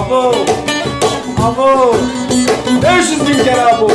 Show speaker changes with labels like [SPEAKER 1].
[SPEAKER 1] Abo. Abo. 500 bin kere abo.